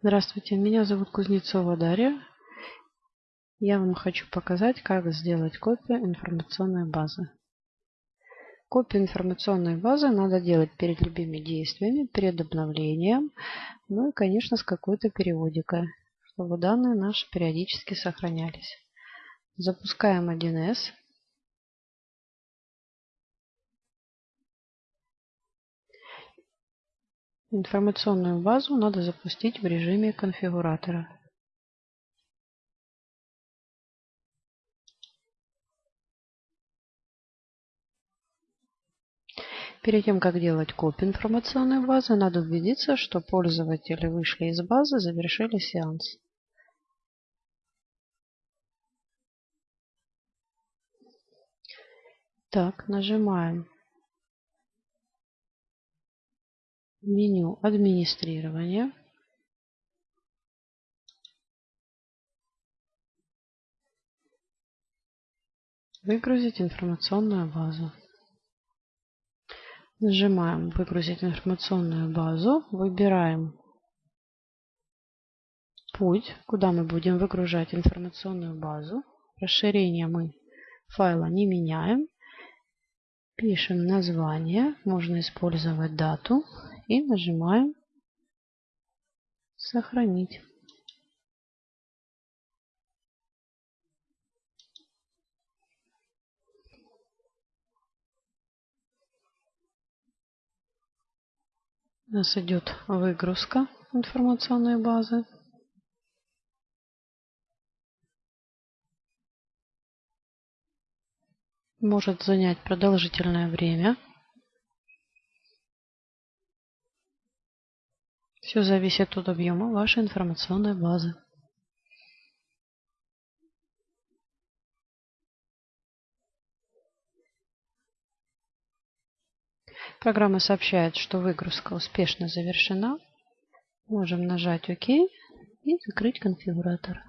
Здравствуйте, меня зовут Кузнецова Дарья. Я вам хочу показать, как сделать копию информационной базы. Копию информационной базы надо делать перед любыми действиями, перед обновлением, ну и, конечно, с какой-то периодикой, чтобы данные наши периодически сохранялись. Запускаем 1С. Информационную базу надо запустить в режиме конфигуратора. Перед тем, как делать копию информационной базы, надо убедиться, что пользователи вышли из базы, завершили сеанс. Так, нажимаем меню администрирования. Выгрузить информационную базу. Нажимаем «Выгрузить информационную базу». Выбираем путь, куда мы будем выгружать информационную базу. Расширение мы файла не меняем. Пишем название, можно использовать дату и нажимаем «Сохранить». У нас идет выгрузка информационной базы. Может занять продолжительное время. Все зависит от объема вашей информационной базы. Программа сообщает, что выгрузка успешно завершена. Можем нажать ОК и закрыть конфигуратор.